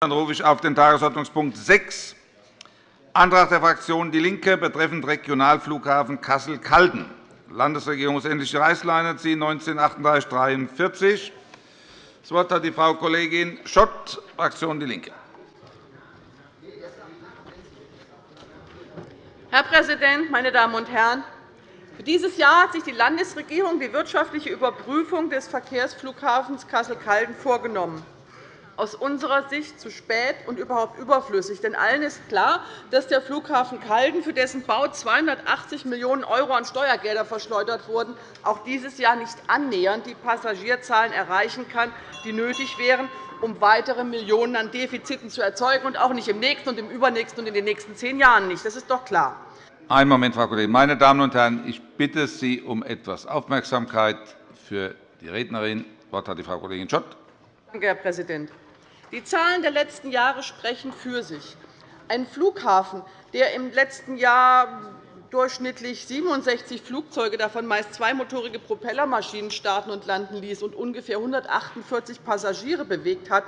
Dann rufe ich auf den Tagesordnungspunkt 6, Antrag der Fraktion DIE LINKE betreffend Regionalflughafen Kassel-Calden. Landesregierungsähnliche Reißleine ziehen 193843. Das Wort hat die Frau Kollegin Schott, Fraktion DIE LINKE. Herr Präsident, meine Damen und Herren! Für dieses Jahr hat sich die Landesregierung die wirtschaftliche Überprüfung des Verkehrsflughafens Kassel-Calden vorgenommen aus unserer Sicht zu spät und überhaupt überflüssig. Denn allen ist klar, dass der Flughafen Calden, für dessen Bau 280 Millionen € an Steuergelder verschleudert wurden, auch dieses Jahr nicht annähernd die Passagierzahlen erreichen kann, die nötig wären, um weitere Millionen an Defiziten zu erzeugen, und auch nicht im nächsten und im übernächsten und in den nächsten zehn Jahren nicht. Das ist doch klar. Einen Moment, Frau Kollegin. Meine Damen und Herren, ich bitte Sie um etwas Aufmerksamkeit für die Rednerin. Das Wort hat die Frau Kollegin Schott. Danke, Herr Präsident. Die Zahlen der letzten Jahre sprechen für sich. Ein Flughafen, der im letzten Jahr durchschnittlich 67 Flugzeuge, davon meist zweimotorige Propellermaschinen, starten und landen ließ und ungefähr 148 Passagiere bewegt hat,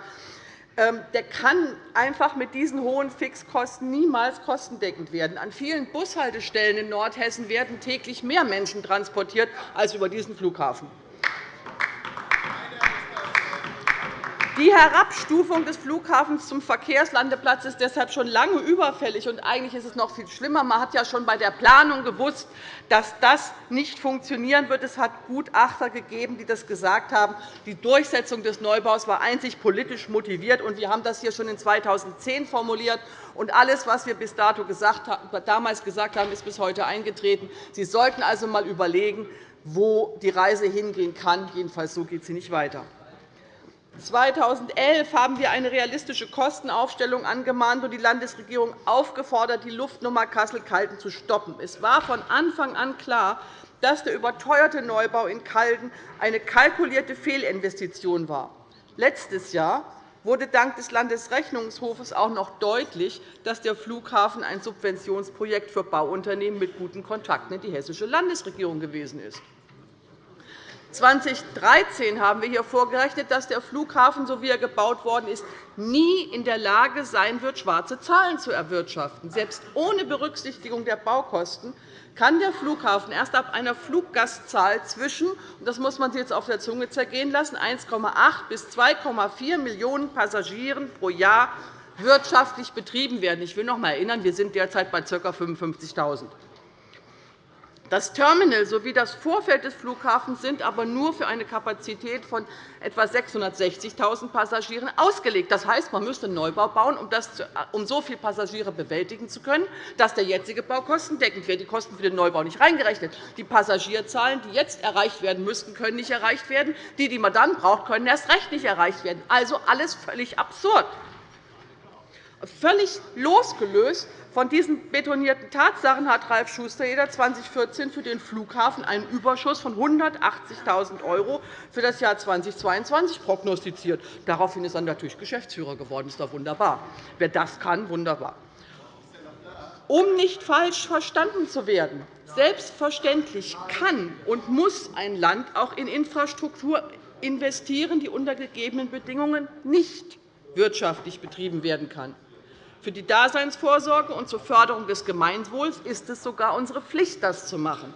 ähm, der kann einfach mit diesen hohen Fixkosten niemals kostendeckend werden. An vielen Bushaltestellen in Nordhessen werden täglich mehr Menschen transportiert als über diesen Flughafen. Die Herabstufung des Flughafens zum Verkehrslandeplatz ist deshalb schon lange überfällig. Und eigentlich ist es noch viel schlimmer. Man hat ja schon bei der Planung gewusst, dass das nicht funktionieren wird. Es hat Gutachter gegeben, die das gesagt haben. Die Durchsetzung des Neubaus war einzig politisch motiviert. Und wir haben das hier schon in 2010 formuliert. Und alles, was wir bis dato gesagt damals gesagt haben, ist bis heute eingetreten. Sie sollten also einmal überlegen, wo die Reise hingehen kann. Jedenfalls so geht sie nicht weiter. 2011 haben wir eine realistische Kostenaufstellung angemahnt und die Landesregierung aufgefordert, die Luftnummer Kassel-Calden zu stoppen. Es war von Anfang an klar, dass der überteuerte Neubau in Calden eine kalkulierte Fehlinvestition war. Letztes Jahr wurde dank des Landesrechnungshofes auch noch deutlich, dass der Flughafen ein Subventionsprojekt für Bauunternehmen mit guten Kontakten in die hessische Landesregierung gewesen ist. 2013 haben wir hier vorgerechnet, dass der Flughafen, so wie er gebaut worden ist, nie in der Lage sein wird, schwarze Zahlen zu erwirtschaften. Selbst ohne Berücksichtigung der Baukosten kann der Flughafen erst ab einer Fluggastzahl zwischen das muss man sich jetzt auf der Zunge zergehen lassen 1,8 bis 2,4 Millionen Passagieren pro Jahr wirtschaftlich betrieben werden. Ich will noch einmal erinnern, wir sind derzeit bei ca. 55.000. Das Terminal sowie das Vorfeld des Flughafens sind aber nur für eine Kapazität von etwa 660.000 Passagieren ausgelegt. Das heißt, man müsste einen Neubau bauen, um so viele Passagiere bewältigen zu können, dass der jetzige Bau kostendeckend wird. Die Kosten für den Neubau nicht reingerechnet. Die Passagierzahlen, die jetzt erreicht werden müssten, können nicht erreicht werden. Die, die man dann braucht, können erst recht nicht erreicht werden. Also alles völlig absurd. Völlig losgelöst von diesen betonierten Tatsachen hat Ralf Schustereder 2014 für den Flughafen einen Überschuss von 180.000 € für das Jahr 2022 prognostiziert. Daraufhin ist er natürlich Geschäftsführer geworden. Das ist doch wunderbar. Wer das kann, wunderbar. Um nicht falsch verstanden zu werden, selbstverständlich kann und muss ein Land auch in Infrastruktur investieren, die unter gegebenen Bedingungen nicht wirtschaftlich betrieben werden kann. Für die Daseinsvorsorge und zur Förderung des Gemeinwohls ist es sogar unsere Pflicht, das zu machen.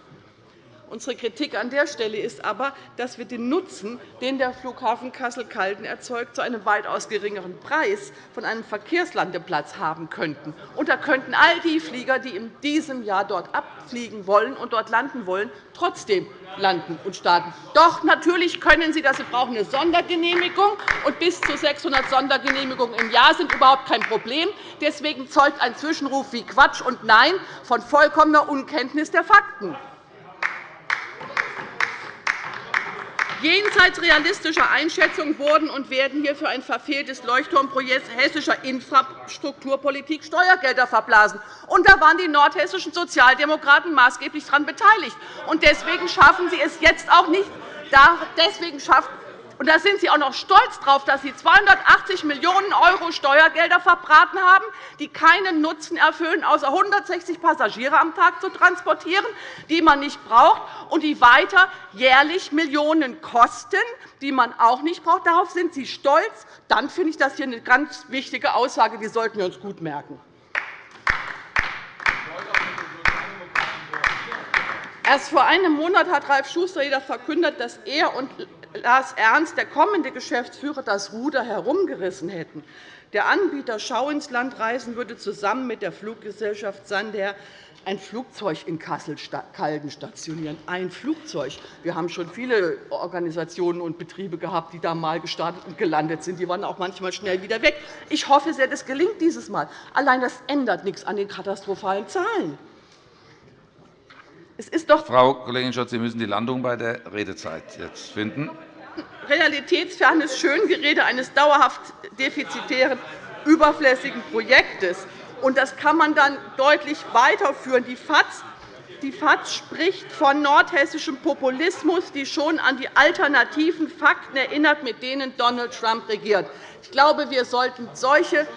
Unsere Kritik an der Stelle ist aber, dass wir den Nutzen, den der Flughafen Kassel-Calden erzeugt, zu einem weitaus geringeren Preis von einem Verkehrslandeplatz haben könnten. Und da könnten all die Flieger, die in diesem Jahr dort abfliegen wollen und dort landen wollen, trotzdem landen und starten. Doch, natürlich können Sie das. Sie brauchen eine Sondergenehmigung, und bis zu 600 Sondergenehmigungen im Jahr sind überhaupt kein Problem. Deswegen zeugt ein Zwischenruf wie Quatsch und Nein von vollkommener Unkenntnis der Fakten. Jenseits realistischer Einschätzungen wurden und werden hier für ein verfehltes Leuchtturmprojekt hessischer Infrastrukturpolitik Steuergelder verblasen. Und da waren die nordhessischen Sozialdemokraten maßgeblich daran beteiligt. Und deswegen schaffen Sie es jetzt auch nicht. Deswegen schafft Und da sind Sie auch noch stolz darauf, dass Sie 280 Millionen € Steuergelder verbraten haben, die keinen Nutzen erfüllen, außer 160 Passagiere am Tag zu transportieren, die man nicht braucht und die weiter jährlich Millionen kosten, die man auch nicht braucht. Darauf sind Sie stolz. Dann finde ich das hier eine ganz wichtige Aussage, die sollten wir uns gut merken. Erst vor einem Monat hat Ralf Schuster verkündet, dass er und Lars Ernst, der kommende Geschäftsführer, das Ruder herumgerissen hätten. Der Anbieter Schau ins Land reisen würde zusammen mit der Fluggesellschaft Sandair ein Flugzeug in Kassel-Calden stationieren. Ein Flugzeug. Wir haben schon viele Organisationen und Betriebe gehabt, die da einmal gestartet und gelandet sind. Die waren auch manchmal schnell wieder weg. Ich hoffe sehr, das gelingt dieses Mal. Allein das ändert nichts an den katastrophalen Zahlen. Es ist doch Frau Kollegin Schott, Sie müssen die Landung bei der Redezeit jetzt finden. Realitätsfernes Schöngerede eines dauerhaft defizitären, überflüssigen Projektes. das kann man dann deutlich weiterführen. Die FAZ die FAZ spricht von nordhessischem Populismus, die schon an die alternativen Fakten erinnert, mit denen Donald Trump regiert. Ich glaube, wir sollten solche,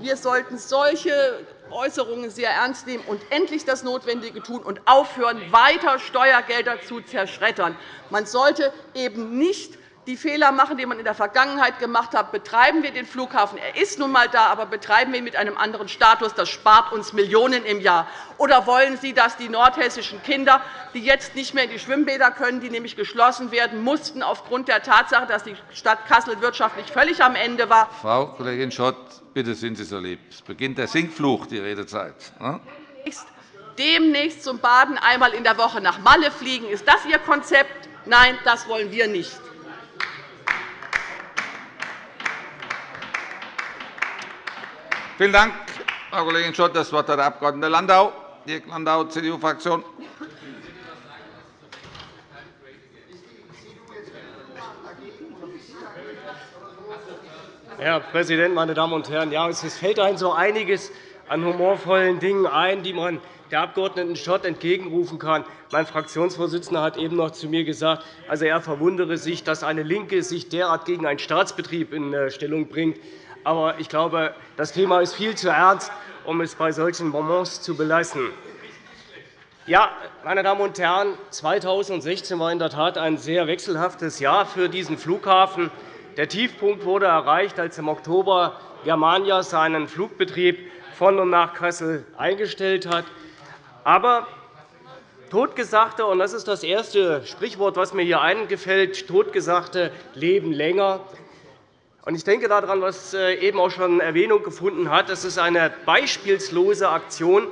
wir sollten solche Äußerungen sehr ernst nehmen und endlich das Notwendige tun und aufhören, weiter Steuergelder zu zerschreddern. Man sollte eben nicht die Fehler machen, die man in der Vergangenheit gemacht hat. Betreiben wir den Flughafen. Er ist nun einmal da, aber betreiben wir ihn mit einem anderen Status. Das spart uns Millionen im Jahr. Oder wollen Sie, dass die nordhessischen Kinder, die jetzt nicht mehr in die Schwimmbäder können, die nämlich geschlossen werden mussten, aufgrund der Tatsache, dass die Stadt Kassel wirtschaftlich völlig am Ende war? Frau Kollegin Schott, bitte sind Sie so lieb. Es beginnt der Sinkfluch, die Redezeit. Ne? Demnächst zum Baden einmal in der Woche nach Malle fliegen. Ist das Ihr Konzept? Nein, das wollen wir nicht. Vielen Dank, Frau Kollegin Schott. Das Wort hat der Abg. Landau, Dirk Landau, CDU-Fraktion. Herr Präsident, meine Damen und Herren! Ja, es fällt einem so einiges an humorvollen Dingen ein, die man der Abg. Schott entgegenrufen kann. Mein Fraktionsvorsitzender hat eben noch zu mir gesagt, also er verwundere sich, dass eine LINKE sich derart gegen einen Staatsbetrieb in äh, Stellung bringt. Aber ich glaube, das Thema ist viel zu ernst, um es bei solchen Bonbons zu belassen. Ja, meine Damen und Herren, 2016 war in der Tat ein sehr wechselhaftes Jahr für diesen Flughafen. Der Tiefpunkt wurde erreicht, als im Oktober Germania seinen Flugbetrieb von und nach Kassel eingestellt hat. Aber Totgesagte, und das ist das erste Sprichwort, das mir hier eingefällt, Totgesagte leben länger. Ich denke daran, was äh, eben auch schon Erwähnung gefunden hat. Das ist eine beispielslose Aktion,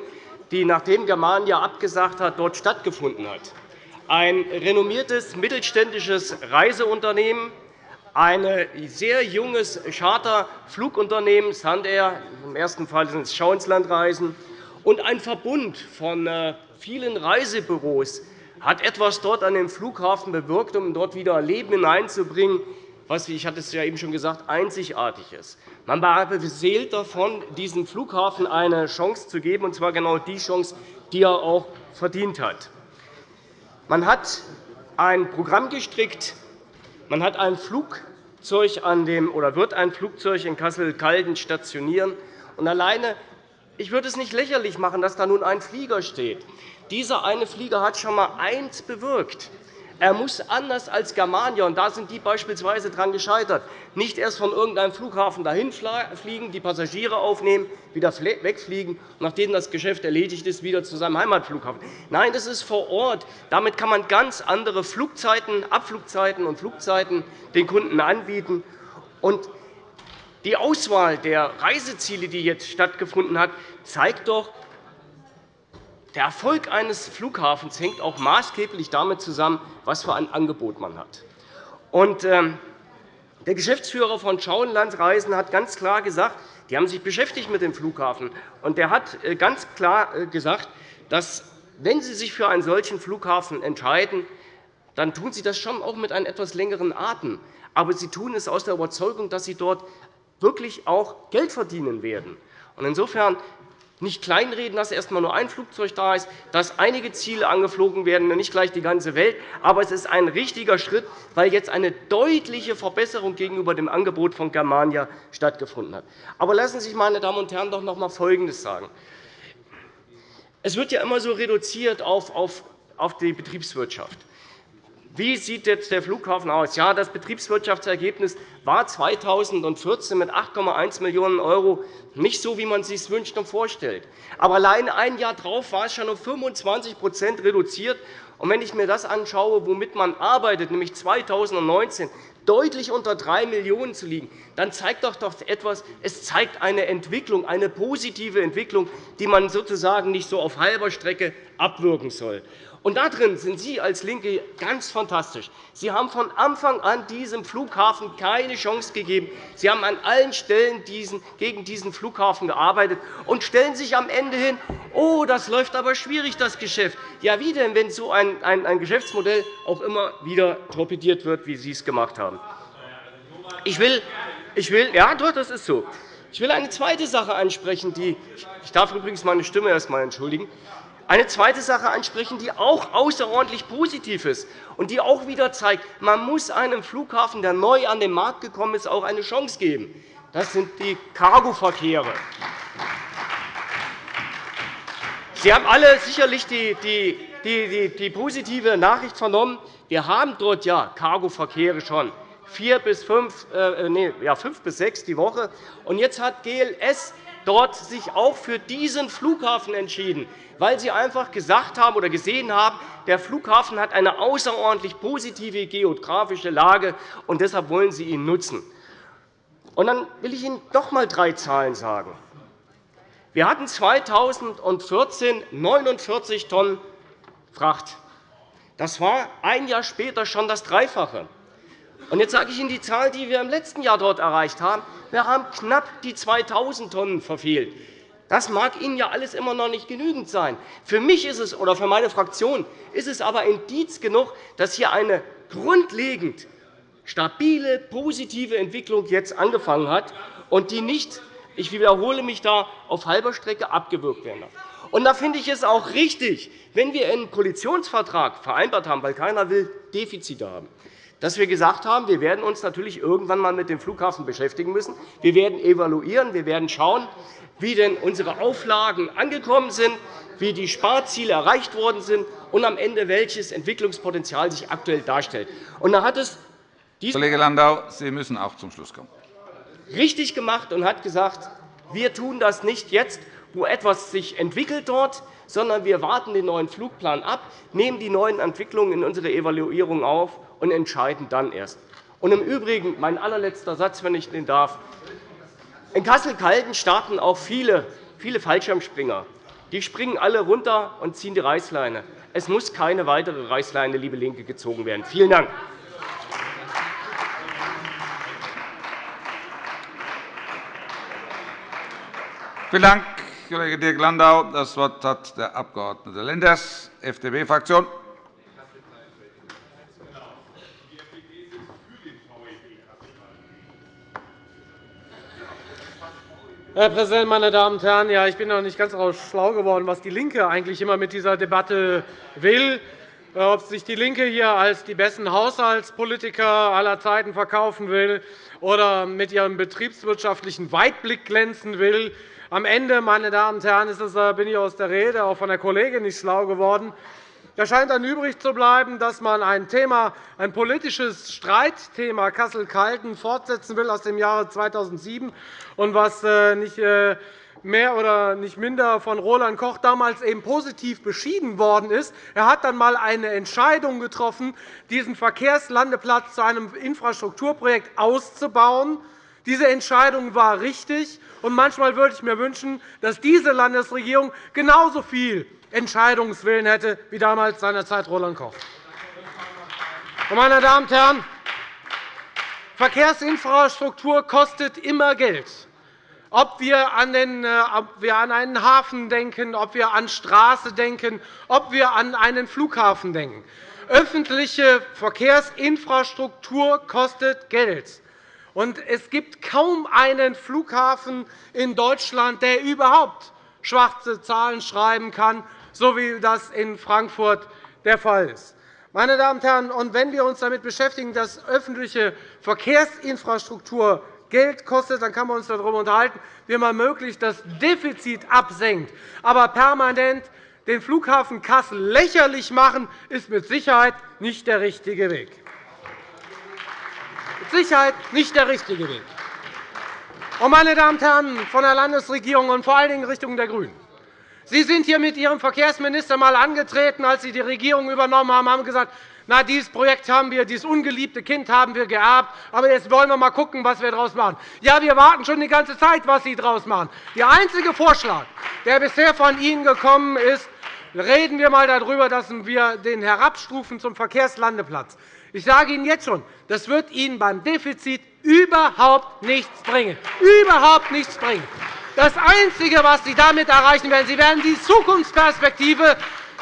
die, nachdem Germania abgesagt hat, dort stattgefunden hat. Ein renommiertes mittelständisches Reiseunternehmen, ein sehr junges Charterflugunternehmen, Sandair, im ersten Fall sind es Schau ins Land Reisen, und ein Verbund von äh, vielen Reisebüros hat etwas dort an dem Flughafen bewirkt, um dort wieder Leben hineinzubringen was, ich hatte es ja eben schon gesagt, einzigartig ist. Man war beseelt davon, diesem Flughafen eine Chance zu geben, und zwar genau die Chance, die er auch verdient hat. Man hat ein Programm gestrickt, man hat ein Flugzeug an dem, oder wird ein Flugzeug in Kassel-Calden stationieren. Und alleine, ich würde es nicht lächerlich machen, dass da nun ein Flieger steht. Dieser eine Flieger hat schon einmal eins bewirkt. Er muss anders als Germania, und da sind die beispielsweise daran gescheitert, nicht erst von irgendeinem Flughafen dahin fliegen, die Passagiere aufnehmen, wieder wegfliegen und nachdem das Geschäft erledigt ist, wieder zu seinem Heimatflughafen. Nein, das ist vor Ort. Damit kann man ganz andere Flugzeiten, Abflugzeiten und Flugzeiten den Kunden anbieten. Die Auswahl der Reiseziele, die jetzt stattgefunden hat, zeigt doch, der Erfolg eines Flughafens hängt auch maßgeblich damit zusammen, was für ein Angebot man hat. Ähm, der Geschäftsführer von Schauenlandreisen hat ganz klar gesagt, die haben sich beschäftigt mit dem Flughafen, und er hat äh, ganz klar äh, gesagt, dass wenn Sie sich für einen solchen Flughafen entscheiden, dann tun Sie das schon auch mit einem etwas längeren Atem. Aber Sie tun es aus der Überzeugung, dass Sie dort wirklich auch Geld verdienen werden. Insofern nicht kleinreden, dass erst einmal nur ein Flugzeug da ist, dass einige Ziele angeflogen werden, nicht gleich die ganze Welt. Aber es ist ein richtiger Schritt, weil jetzt eine deutliche Verbesserung gegenüber dem Angebot von Germania stattgefunden hat. Aber lassen Sie sich, meine Damen und Herren, doch noch einmal Folgendes sagen. Es wird ja immer so reduziert auf die Betriebswirtschaft. Wie sieht jetzt der Flughafen aus? Ja, das Betriebswirtschaftsergebnis war 2014 mit 8,1 Millionen € nicht so, wie man es sich wünscht und vorstellt. Aber allein ein Jahr darauf war es schon um 25% reduziert. Und wenn ich mir das anschaue, womit man arbeitet, nämlich 2019 deutlich unter 3 Millionen € zu liegen, dann zeigt doch doch etwas, es zeigt eine Entwicklung, eine positive Entwicklung, die man sozusagen nicht so auf halber Strecke abwirken soll. Und darin sind Sie als LINKE ganz fantastisch. Sie haben von Anfang an diesem Flughafen keine Chance gegeben. Sie haben an allen Stellen gegen diesen Flughafen gearbeitet und stellen sich am Ende hin, oh, das läuft aber schwierig, das Geschäft. Ja, wie denn, wenn so ein, ein, ein Geschäftsmodell auch immer wieder torpediert wird, wie Sie es gemacht haben? Ich will, ich will, ja, doch, das ist so. Ich will eine zweite Sache ansprechen, die ich darf übrigens meine Stimme erst einmal entschuldigen eine zweite Sache ansprechen, die auch außerordentlich positiv ist und die auch wieder zeigt, man muss einem Flughafen, der neu an den Markt gekommen ist, auch eine Chance geben. Das sind die Cargoverkehre. Sie haben alle sicherlich die, die, die, die, positive Nachricht vernommen. Wir haben dort ja Cargoverkehre schon vier bis fünf, äh, nee, ja, fünf bis sechs die Woche. Und jetzt hat GLS dort sich auch für diesen Flughafen entschieden weil Sie einfach gesagt haben oder gesehen haben, der Flughafen hat eine außerordentlich positive geografische Lage, und deshalb wollen Sie ihn nutzen. Und dann will ich Ihnen doch einmal drei Zahlen sagen. Wir hatten 2014 49 Tonnen Fracht. Das war ein Jahr später schon das Dreifache. Und jetzt sage ich Ihnen die Zahl, die wir im letzten Jahr dort erreicht haben. Wir haben knapp die 2.000 Tonnen verfehlt. Das mag Ihnen ja alles immer noch nicht genügend sein. Für mich ist es, oder für meine Fraktion ist es aber Indiz genug, dass hier eine grundlegend stabile, positive Entwicklung jetzt angefangen hat und die nicht, ich wiederhole mich da, auf halber Strecke abgewürgt werden darf. Und da finde ich es auch richtig, wenn wir einen Koalitionsvertrag vereinbart haben, weil keiner will Defizite haben, dass wir gesagt haben, wir werden uns natürlich irgendwann einmal mit dem Flughafen beschäftigen müssen. Wir werden evaluieren, wir werden schauen, wie denn unsere Auflagen angekommen sind, wie die Sparziele erreicht worden sind und am Ende welches Entwicklungspotenzial sich aktuell darstellt. Und da hat es Kollege Landau, Sie müssen auch zum Schluss kommen. richtig gemacht und hat gesagt, wir tun das nicht jetzt, wo etwas sich entwickelt dort, sondern wir warten den neuen Flugplan ab, nehmen die neuen Entwicklungen in unsere Evaluierung auf und entscheiden dann erst. Und Im Übrigen, mein allerletzter Satz, wenn ich den darf. In Kassel-Calden starten auch viele, viele Fallschirmspringer. Die springen alle runter und ziehen die Reißleine. Es muss keine weitere Reißleine, liebe LINKE, gezogen werden. Vielen Dank. Vielen Dank, Kollege Dirk Landau. Das Wort hat der Abg. Lenders, FDP-Fraktion. Herr Präsident, meine Damen und Herren! Ja, ich bin noch nicht ganz schlau geworden, was DIE LINKE eigentlich immer mit dieser Debatte will. Äh, ob sich DIE LINKE hier als die besten Haushaltspolitiker aller Zeiten verkaufen will oder mit ihrem betriebswirtschaftlichen Weitblick glänzen will. Am Ende, meine Damen und Herren, ist es, äh, bin ich aus der Rede auch von der Kollegin nicht schlau geworden. Da scheint dann übrig zu bleiben, dass man ein, Thema, ein politisches Streitthema Kassel-Calden fortsetzen will aus dem Jahre 2007 und was äh, nicht mehr oder nicht minder von Roland Koch damals eben positiv beschieden worden ist. Er hat dann einmal eine Entscheidung getroffen, diesen Verkehrslandeplatz zu einem Infrastrukturprojekt auszubauen. Diese Entscheidung war richtig. und Manchmal würde ich mir wünschen, dass diese Landesregierung genauso viel Entscheidungswillen hätte, wie damals seinerzeit Roland Koch. Meine Damen und Herren, Verkehrsinfrastruktur kostet immer Geld. Ob wir an, den, äh, ob wir an einen Hafen denken, ob wir an Straße denken, ob wir an einen Flughafen denken. Öffentliche Verkehrsinfrastruktur kostet Geld. Und es gibt kaum einen Flughafen in Deutschland, der überhaupt schwarze Zahlen schreiben kann, so wie das in Frankfurt der Fall ist. Meine Damen und Herren, wenn wir uns damit beschäftigen, dass öffentliche Verkehrsinfrastruktur Geld kostet, dann kann man uns darüber unterhalten, wie man möglichst das Defizit absenkt. Aber permanent den Flughafen Kassel lächerlich machen, ist mit Sicherheit nicht der richtige Weg. Mit Sicherheit nicht der richtige Weg. Meine Damen und Herren von der Landesregierung und vor allen Dingen in Richtung der GRÜNEN, Sie sind hier mit Ihrem Verkehrsminister einmal angetreten, als Sie die Regierung übernommen haben, haben gesagt, na, dieses Projekt haben wir, dieses ungeliebte Kind haben wir geerbt, aber jetzt wollen wir mal schauen, was wir daraus machen. Ja, wir warten schon die ganze Zeit, was Sie daraus machen. Der einzige Vorschlag, der bisher von Ihnen gekommen ist, reden wir einmal darüber, dass wir den herabstufen zum Verkehrslandeplatz. Ich sage Ihnen jetzt schon, das wird Ihnen beim Defizit überhaupt nichts bringen. Überhaupt nichts bringen. Das Einzige, was Sie damit erreichen werden, Sie werden die Zukunftsperspektive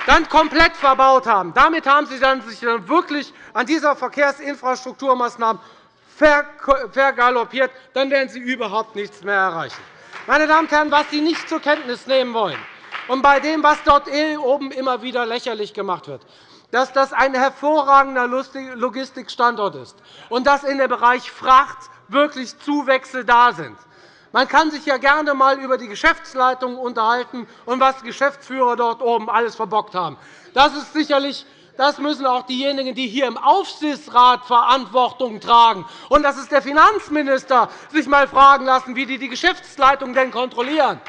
dann komplett verbaut haben. Damit haben Sie sich dann wirklich an dieser Verkehrsinfrastrukturmaßnahmen vergaloppiert. Dann werden Sie überhaupt nichts mehr erreichen. Meine Damen und Herren, was Sie nicht zur Kenntnis nehmen wollen, und bei dem, was dort oben immer wieder lächerlich gemacht wird, dass das ein hervorragender Logistikstandort ist und dass in dem Bereich Fracht wirklich Zuwächse da sind. Man kann sich ja gerne einmal über die Geschäftsleitung unterhalten und was die Geschäftsführer dort oben alles verbockt haben. Das ist sicherlich das müssen auch diejenigen, die hier im Aufsichtsrat Verantwortung tragen, und das ist der Finanzminister, sich einmal fragen lassen, wie die die Geschäftsleitung denn kontrollieren.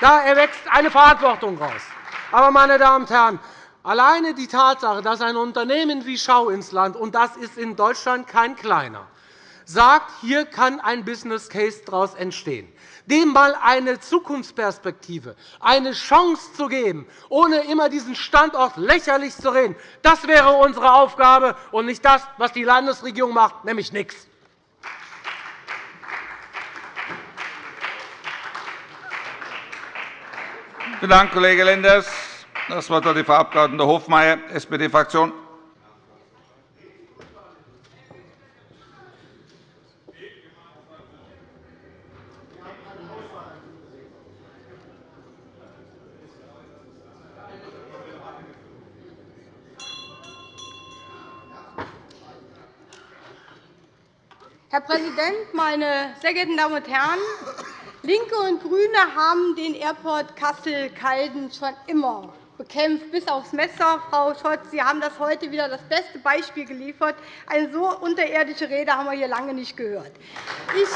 Da erwächst eine Verantwortung heraus. Aber, meine Damen und Herren, alleine die Tatsache, dass ein Unternehmen wie Schau ins Land, und das ist in Deutschland kein kleiner, sagt, hier kann ein Business Case daraus entstehen, dem einmal eine Zukunftsperspektive, eine Chance zu geben, ohne immer diesen Standort lächerlich zu reden. Das wäre unsere Aufgabe und nicht das, was die Landesregierung macht, nämlich nichts. Vielen Dank, Kollege Lenders. Das Wort hat die Frau Abg. Hofmeier, SPD-Fraktion. Herr Präsident, meine sehr geehrten Damen und Herren! LINKE und GRÜNE haben den Airport Kassel-Calden schon immer bekämpft, bis aufs Messer. Frau Scholz, Sie haben das heute wieder das beste Beispiel geliefert. Eine so unterirdische Rede haben wir hier lange nicht gehört. Ich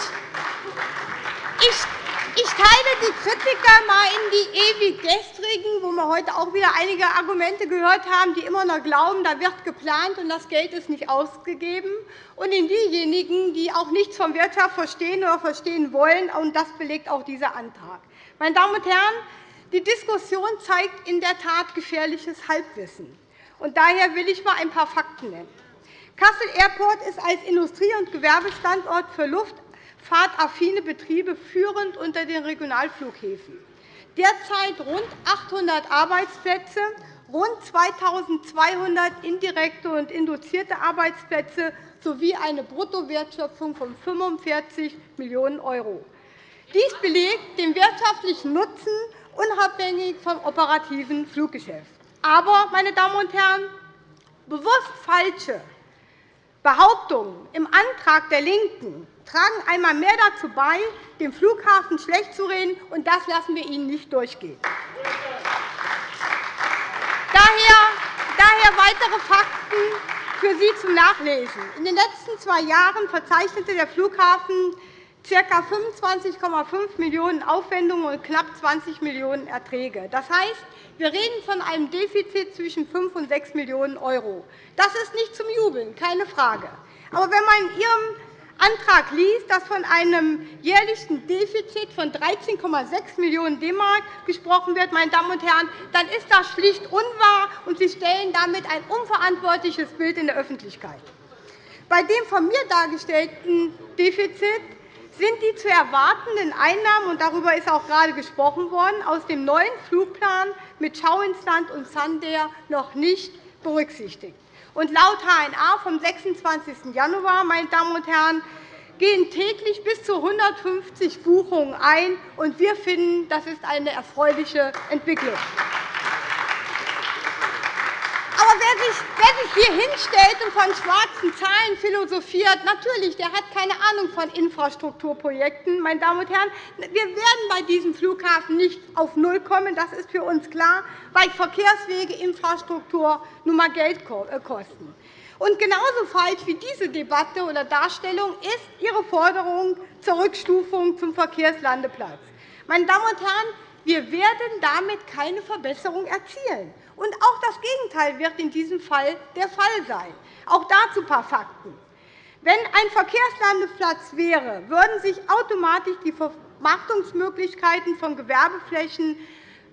ich teile die Kritiker einmal in die ewig gestrigen, wo wir heute auch wieder einige Argumente gehört haben, die immer noch glauben, da wird geplant und das Geld ist nicht ausgegeben, und in diejenigen, die auch nichts von Wirtschaft verstehen oder verstehen wollen. Und das belegt auch dieser Antrag. Meine Damen und Herren, die Diskussion zeigt in der Tat gefährliches Halbwissen. Und daher will ich einmal ein paar Fakten nennen. Kassel Airport ist als Industrie- und Gewerbestandort für Luft fahrtaffine Betriebe führend unter den Regionalflughäfen. Derzeit rund 800 Arbeitsplätze, rund 2.200 indirekte und induzierte Arbeitsplätze sowie eine Bruttowertschöpfung von 45 Millionen €. Dies belegt den wirtschaftlichen Nutzen unabhängig vom operativen Fluggeschäft. Aber, meine Damen und Herren, bewusst falsche Behauptungen im Antrag der LINKEN tragen einmal mehr dazu bei, den Flughafen schlecht zu reden, und das lassen wir Ihnen nicht durchgehen. Daher, daher weitere Fakten für Sie zum Nachlesen. In den letzten zwei Jahren verzeichnete der Flughafen ca. 25,5 Millionen € Aufwendungen und knapp 20 Millionen € Erträge. Das heißt, wir reden von einem Defizit zwischen 5 und 6 Millionen €. Das ist nicht zum Jubeln, keine Frage. Aber wenn man in Ihrem Antrag liest, dass von einem jährlichen Defizit von 13,6 Millionen DM gesprochen wird, meine Damen und Herren, dann ist das schlicht unwahr, und Sie stellen damit ein unverantwortliches Bild in der Öffentlichkeit. Bei dem von mir dargestellten Defizit sind die zu erwartenden Einnahmen, und darüber ist auch gerade gesprochen worden, aus dem neuen Flugplan mit Schau und Sandair noch nicht berücksichtigt. Und laut HNA vom 26. Januar meine Damen und Herren, gehen täglich bis zu 150 Buchungen ein. und Wir finden, das ist eine erfreuliche Entwicklung. Wer sich, wer sich hier hinstellt und von schwarzen Zahlen philosophiert, natürlich, der hat keine Ahnung von Infrastrukturprojekten. Meine Damen und Herren, wir werden bei diesem Flughafen nicht auf Null kommen. Das ist für uns klar, weil Verkehrswege, Infrastruktur nun einmal Geld äh, kosten. Und genauso falsch wie diese Debatte oder Darstellung ist Ihre Forderung zur Rückstufung zum Verkehrslandeplatz. Meine Damen und Herren, wir werden damit keine Verbesserung erzielen. Und auch das Gegenteil wird in diesem Fall der Fall sein. Auch dazu ein paar Fakten. Wenn ein Verkehrslandeplatz wäre, würden sich automatisch die Vermarktungsmöglichkeiten von Gewerbeflächen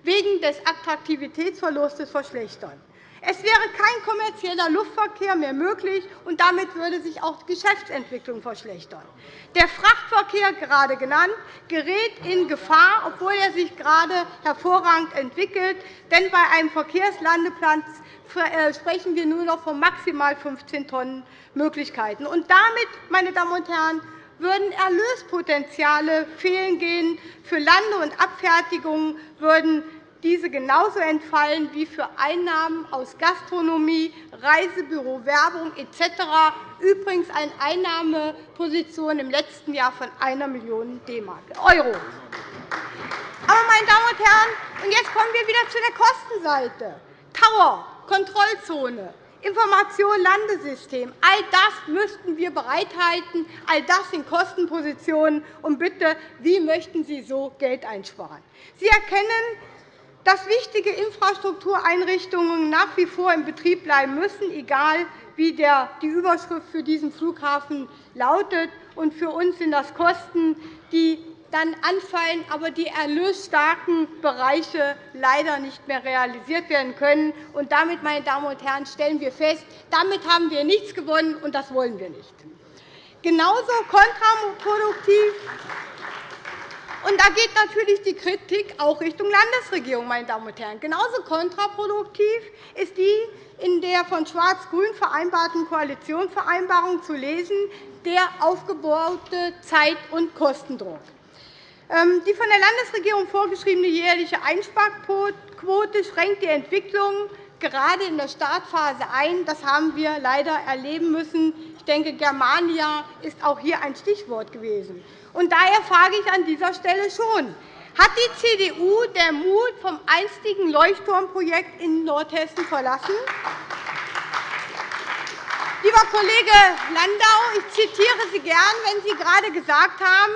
wegen des Attraktivitätsverlustes verschlechtern. Es wäre kein kommerzieller Luftverkehr mehr möglich, und damit würde sich auch die Geschäftsentwicklung verschlechtern. Der Frachtverkehr, gerade genannt, gerät in Gefahr, obwohl er sich gerade hervorragend entwickelt. Denn bei einem Verkehrslandeplatz äh, sprechen wir nur noch von maximal 15 Tonnen Möglichkeiten. Und damit, meine Damen und Herren, würden Erlöspotenziale fehlen gehen. Für Lande- und Abfertigungen würden diese genauso entfallen wie für Einnahmen aus Gastronomie, Reisebüro, Werbung etc. Übrigens eine Einnahmeposition im letzten Jahr von 1 Million Euro. Aber, meine Damen und Herren, und jetzt kommen wir wieder zu der Kostenseite. Tower, Kontrollzone, Information Landesystem, all das müssten wir bereithalten. All das sind Kostenpositionen. Und bitte, wie möchten Sie so Geld einsparen? Sie erkennen, dass wichtige Infrastruktureinrichtungen nach wie vor in Betrieb bleiben müssen, egal wie die Überschrift für diesen Flughafen lautet. für uns sind das Kosten, die dann anfallen, aber die erlösstarken Bereiche leider nicht mehr realisiert werden können. damit, meine Damen und Herren, stellen wir fest, damit haben wir nichts gewonnen, und das wollen wir nicht. Genauso kontraproduktiv und da geht natürlich die Kritik auch Richtung Landesregierung. Meine Damen und Herren. Genauso kontraproduktiv ist die in der von Schwarz-Grün vereinbarten Koalitionsvereinbarung zu lesen, der aufgebaute Zeit- und Kostendruck. Ähm, die von der Landesregierung vorgeschriebene jährliche Einsparquote schränkt die Entwicklung gerade in der Startphase ein. Das haben wir leider erleben müssen. Ich denke, Germania ist auch hier ein Stichwort gewesen. Und daher frage ich an dieser Stelle schon, hat die CDU der Mut vom einstigen Leuchtturmprojekt in Nordhessen verlassen? Lieber Kollege Landau, ich zitiere Sie gern, wenn Sie gerade gesagt haben,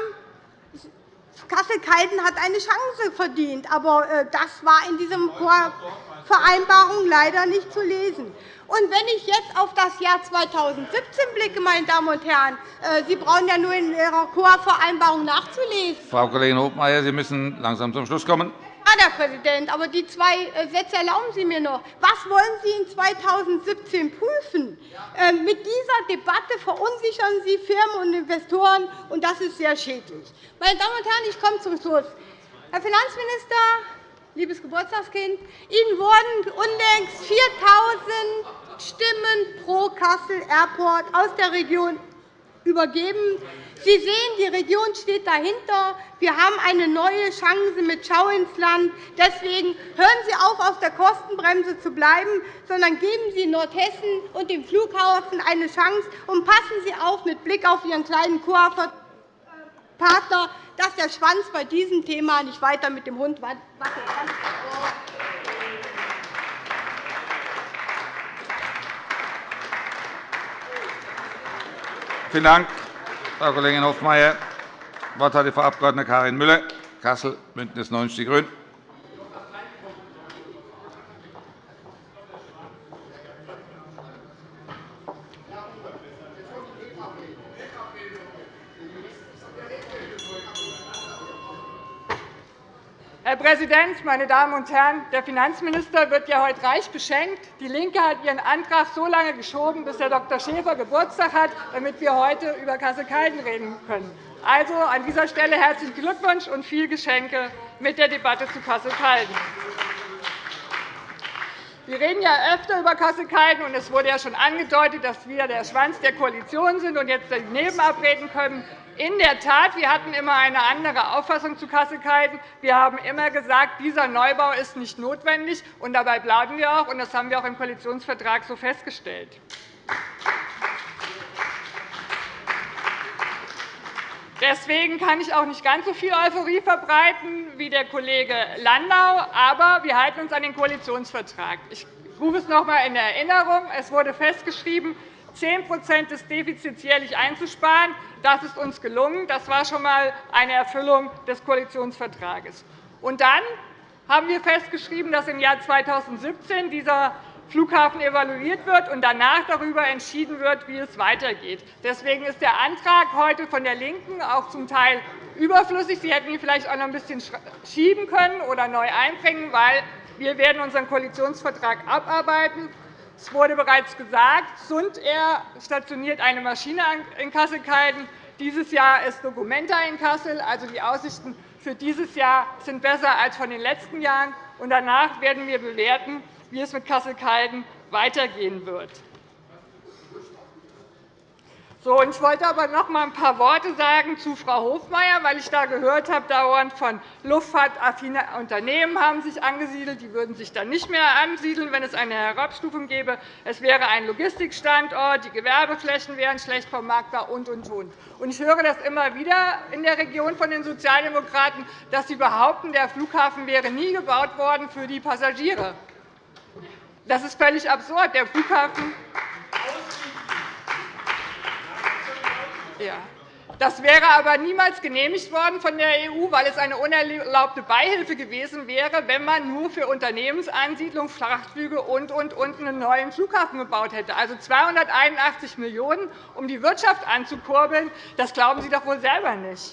Kassel-Calden hat eine Chance verdient. Aber äh, das war in dieser Vereinbarung leider nicht zu lesen. Und wenn ich jetzt auf das Jahr 2017 blicke, meine Damen und Herren, äh, Sie brauchen ja nur in Ihrer Chorvereinbarung nachzulesen. Frau Kollegin Hofmeier, Sie müssen langsam zum Schluss kommen. Ja, Herr Präsident, aber die zwei äh, Sätze erlauben Sie mir noch. Was wollen Sie in 2017 prüfen? Ähm, mit dieser Debatte verunsichern Sie Firmen und Investoren, und das ist sehr schädlich. Meine Damen und Herren, ich komme zum Schluss. Herr Finanzminister, liebes Geburtstagskind, Ihnen wurden unlängst 4.000 Stimmen pro Kassel Airport aus der Region übergeben. Sie sehen, die Region steht dahinter. Wir haben eine neue Chance mit Schau ins Land. Deswegen hören Sie auf, auf der Kostenbremse zu bleiben, sondern geben Sie Nordhessen und dem Flughafen eine Chance und passen Sie auf mit Blick auf Ihren kleinen Partner, dass der Schwanz bei diesem Thema nicht weiter mit dem Hund wackelt. Vielen Dank, Frau Kollegin Hofmeier. Das Wort hat die Frau Abg. Karin Müller, Kassel, BÜNDNIS 90 die GRÜNEN. Präsident, meine Damen und Herren! Der Finanzminister wird ja heute reich beschenkt. DIE LINKE hat ihren Antrag so lange geschoben, bis Herr Dr. Schäfer Geburtstag hat, damit wir heute über Kassel-Calden reden können. Also an dieser Stelle herzlichen Glückwunsch und viel Geschenke mit der Debatte zu Kassel-Calden. Wir reden ja öfter über Kassel-Calden, und es wurde ja schon angedeutet, dass wir der Schwanz der Koalition sind und jetzt daneben abreden können. In der Tat, wir hatten immer eine andere Auffassung zu Kassel-Calden. Wir haben immer gesagt, dieser Neubau ist nicht notwendig, und dabei bleiben wir auch. und Das haben wir auch im Koalitionsvertrag so festgestellt. Deswegen kann ich auch nicht ganz so viel Euphorie verbreiten wie der Kollege Landau. Aber wir halten uns an den Koalitionsvertrag. Ich rufe es noch einmal in Erinnerung. Es wurde festgeschrieben, 10% des Defizits jährlich einzusparen. Das ist uns gelungen. Das war schon einmal eine Erfüllung des Koalitionsvertrags. Und dann haben wir festgeschrieben, dass im Jahr 2017 dieser Flughafen evaluiert wird und danach darüber entschieden wird, wie es weitergeht. Deswegen ist der Antrag heute von der LINKEN auch zum Teil überflüssig. Sie hätten ihn vielleicht auch noch ein bisschen schieben können oder neu einbringen, weil wir werden unseren Koalitionsvertrag abarbeiten. Es wurde bereits gesagt, Sund Air stationiert eine Maschine in Kassel-Calden. Dieses Jahr ist Documenta in Kassel. Also die Aussichten für dieses Jahr sind besser als von den letzten Jahren. Danach werden wir bewerten, wie es mit Kassel-Calden weitergehen wird. So, ich wollte aber noch einmal ein paar Worte sagen zu Frau Hofmeier, weil ich da gehört habe, dauernd von luftfahrtaffine Unternehmen haben sich angesiedelt. Die würden sich dann nicht mehr ansiedeln, wenn es eine Herabstufung gäbe. Es wäre ein Logistikstandort, die Gewerbeflächen wären schlecht vermarktbar und, und, und. Ich höre das immer wieder in der Region von den Sozialdemokraten, dass sie behaupten, der Flughafen wäre nie gebaut worden für die Passagiere. Das ist völlig absurd. Der Flughafen ja. Das wäre aber niemals genehmigt worden von der EU, weil es eine unerlaubte Beihilfe gewesen wäre, wenn man nur für Unternehmensansiedlung, Frachtflüge und, und, und einen neuen Flughafen gebaut hätte. Also 281 Millionen €, um die Wirtschaft anzukurbeln. Das glauben Sie doch wohl selber nicht.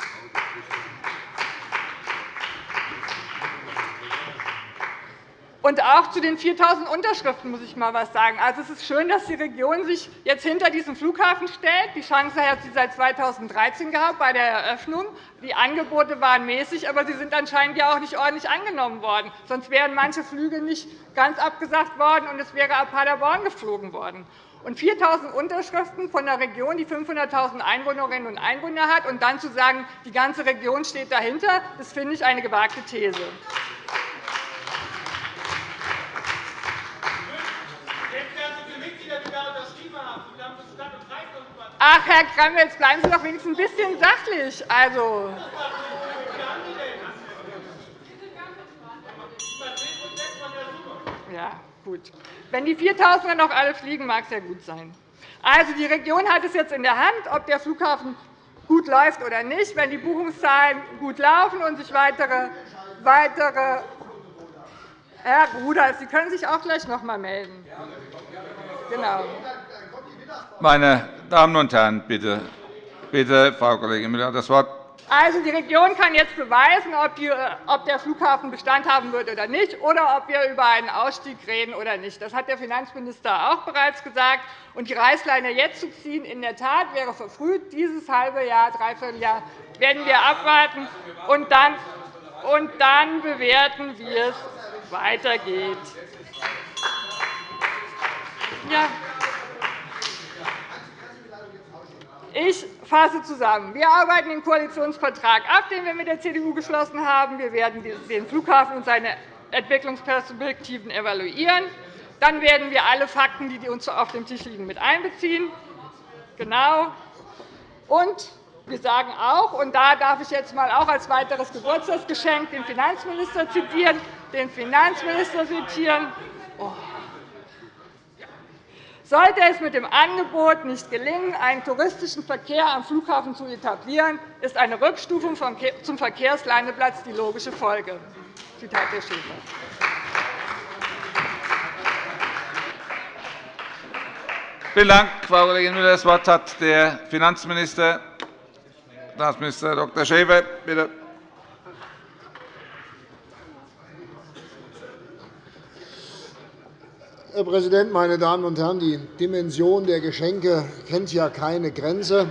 Und auch zu den 4.000 Unterschriften muss ich einmal etwas sagen. Also, es ist schön, dass die Region sich jetzt hinter diesen Flughafen stellt. Die Chance hat sie seit 2013 gehabt bei der Eröffnung. Die Angebote waren mäßig, aber sie sind anscheinend ja auch nicht ordentlich angenommen worden. Sonst wären manche Flüge nicht ganz abgesagt worden, und es wäre ab Paderborn geflogen worden. Und 4.000 Unterschriften von einer Region, die 500.000 Einwohnerinnen und Einwohner hat, und dann zu sagen, die ganze Region steht dahinter, das finde ich eine gewagte These. Ach, Herr Gramm, jetzt bleiben Sie doch wenigstens ein bisschen sachlich. Also, ja, gut. Wenn die 4.000 noch alle fliegen, mag es ja gut sein. Also, die Region hat es jetzt in der Hand, ob der Flughafen gut läuft oder nicht. Wenn die Buchungszahlen gut laufen und sich weitere, weitere Herr Rudolph, Sie können sich auch gleich noch einmal melden. Genau. Meine Damen und Herren, bitte, bitte Frau Kollegin Müller, das Wort. Also, die Region kann jetzt beweisen, ob der Flughafen Bestand haben wird oder nicht, oder ob wir über einen Ausstieg reden oder nicht. Das hat der Finanzminister auch bereits gesagt. Und die Reißleine jetzt zu ziehen, in der Tat wäre verfrüht. Dieses halbe Jahr, dreiviertel Jahr werden wir abwarten und dann, und dann bewerten, wie es weitergeht. Ja. Ich fasse zusammen. Wir arbeiten den Koalitionsvertrag ab, den wir mit der CDU geschlossen haben. Wir werden den Flughafen und seine Entwicklungsperspektiven evaluieren. Dann werden wir alle Fakten, die uns auf dem Tisch liegen, mit einbeziehen. Genau. Und wir sagen auch, und da darf ich jetzt mal auch als weiteres Geburtstagsgeschenk den Finanzminister zitieren, den Finanzminister zitieren. Sollte es mit dem Angebot nicht gelingen, einen touristischen Verkehr am Flughafen zu etablieren, ist eine Rückstufung zum Verkehrslandeplatz die logische Folge. Zitat Herr Schäfer. Vielen Dank, Frau Kollegin Müller. Das Wort hat der Finanzminister, Staatsminister Dr. Schäfer. Bitte. Herr Präsident, meine Damen und Herren! Die Dimension der Geschenke kennt ja keine Grenze.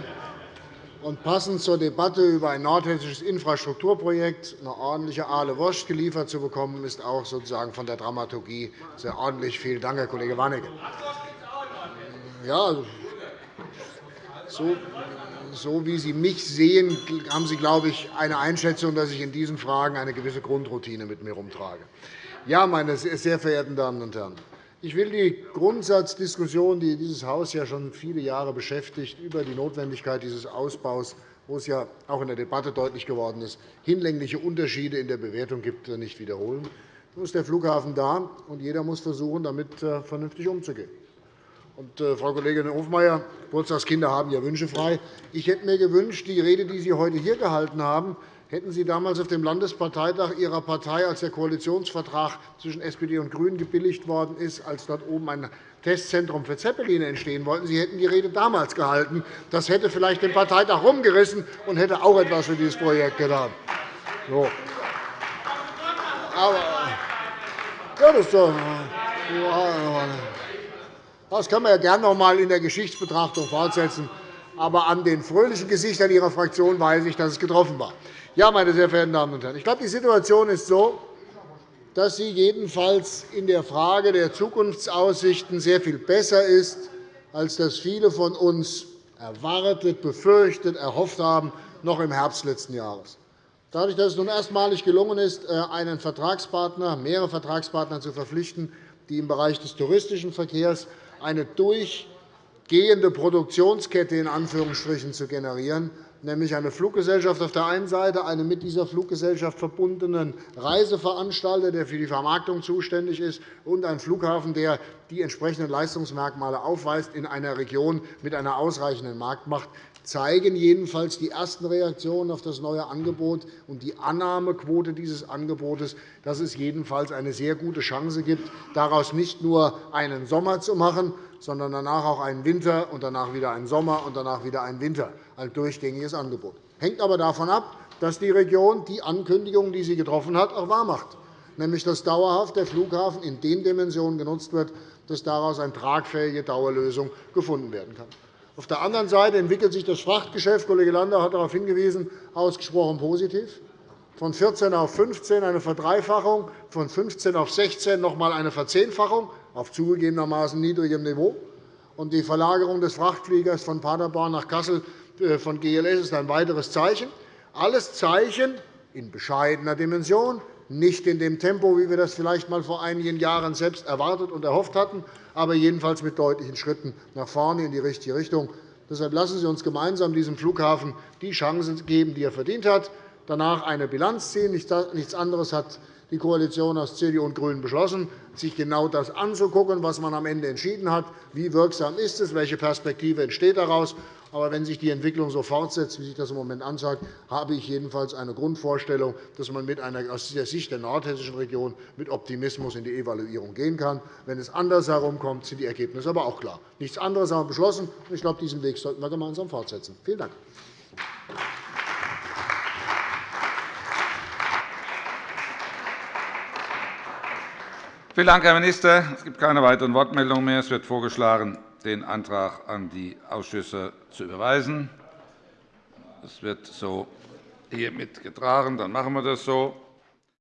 Und passend zur Debatte über ein nordhessisches Infrastrukturprojekt eine ordentliche Aale Wurst geliefert zu bekommen, ist auch sozusagen von der Dramaturgie sehr ordentlich. Vielen Dank, Herr Kollege Warnecke. Ja, so, so wie Sie mich sehen, haben Sie, glaube ich, eine Einschätzung, dass ich in diesen Fragen eine gewisse Grundroutine mit mir herumtrage. Ja, meine sehr verehrten Damen und Herren, ich will die Grundsatzdiskussion, die dieses Haus ja schon viele Jahre beschäftigt, über die Notwendigkeit dieses Ausbaus, wo es ja auch in der Debatte deutlich geworden ist, hinlängliche Unterschiede in der Bewertung gibt, nicht wiederholen. Nun ist der Flughafen da, und jeder muss versuchen, damit äh, vernünftig umzugehen. Und, äh, Frau Kollegin Hofmeier, Geburtstagskinder haben ja Wünsche frei. Ich hätte mir gewünscht, die Rede, die Sie heute hier gehalten haben, Hätten Sie damals auf dem Landesparteitag Ihrer Partei, als der Koalitionsvertrag zwischen SPD und GRÜNEN gebilligt worden ist, als dort oben ein Testzentrum für Zeppeline entstehen wollten, Sie hätten die Rede damals gehalten. Das hätte vielleicht den Parteitag rumgerissen und hätte auch etwas für dieses Projekt getan. So. Aber, ja, das, das können wir ja gerne noch einmal in der Geschichtsbetrachtung fortsetzen. Aber an den fröhlichen Gesichtern Ihrer Fraktion weiß ich, dass es getroffen war. Ja, meine sehr verehrten Damen und Herren, ich glaube, die Situation ist so, dass sie jedenfalls in der Frage der Zukunftsaussichten sehr viel besser ist, als das viele von uns erwartet, befürchtet, erhofft haben, noch im Herbst letzten Jahres. Dadurch, dass es nun erstmalig gelungen ist, äh, einen Vertragspartner, mehrere Vertragspartner zu verpflichten, die im Bereich des touristischen Verkehrs eine durchgehende Produktionskette in Anführungsstrichen zu generieren, nämlich eine Fluggesellschaft auf der einen Seite, einen mit dieser Fluggesellschaft verbundenen Reiseveranstalter, der für die Vermarktung zuständig ist, und einen Flughafen, der die entsprechenden Leistungsmerkmale aufweist in einer Region mit einer ausreichenden Marktmacht, zeigen jedenfalls die ersten Reaktionen auf das neue Angebot und die Annahmequote dieses Angebotes, dass es jedenfalls eine sehr gute Chance gibt, daraus nicht nur einen Sommer zu machen, sondern danach auch einen Winter und danach wieder einen Sommer und danach wieder einen Winter, ein durchgängiges Angebot. Hängt aber davon ab, dass die Region die Ankündigungen, die sie getroffen hat, auch wahrmacht, nämlich dass dauerhaft der Flughafen in den Dimensionen genutzt wird, dass daraus eine tragfähige Dauerlösung gefunden werden kann. Auf der anderen Seite entwickelt sich das Frachtgeschäft, Kollege Landau hat darauf hingewiesen, ausgesprochen positiv. Von 14 auf 15 eine Verdreifachung, von 15 auf 16 noch einmal eine Verzehnfachung auf zugegebenermaßen niedrigem Niveau. Und die Verlagerung des Frachtfliegers von Paderborn nach Kassel äh, von GLS ist ein weiteres Zeichen. Alles Zeichen in bescheidener Dimension, nicht in dem Tempo, wie wir das vielleicht einmal vor einigen Jahren selbst erwartet und erhofft hatten, aber jedenfalls mit deutlichen Schritten nach vorne in die richtige Richtung. Deshalb lassen Sie uns gemeinsam diesem Flughafen die Chance geben, die er verdient hat, danach eine Bilanz ziehen. Nichts anderes hat die Koalition aus CDU und GRÜNEN beschlossen, sich genau das anzugucken, was man am Ende entschieden hat. Wie wirksam ist es? Welche Perspektive entsteht daraus? Aber wenn sich die Entwicklung so fortsetzt, wie sich das im Moment anzeigt, habe ich jedenfalls eine Grundvorstellung, dass man mit einer, aus der Sicht der nordhessischen Region mit Optimismus in die Evaluierung gehen kann. Wenn es anders herumkommt, sind die Ergebnisse aber auch klar. Nichts anderes haben wir beschlossen. Ich glaube, diesen Weg sollten wir gemeinsam fortsetzen. Vielen Dank. Vielen Dank, Herr Minister. Es gibt keine weiteren Wortmeldungen mehr. Es wird vorgeschlagen, den Antrag an die Ausschüsse zu überweisen. Das wird so hiermit getragen. Dann machen wir das so.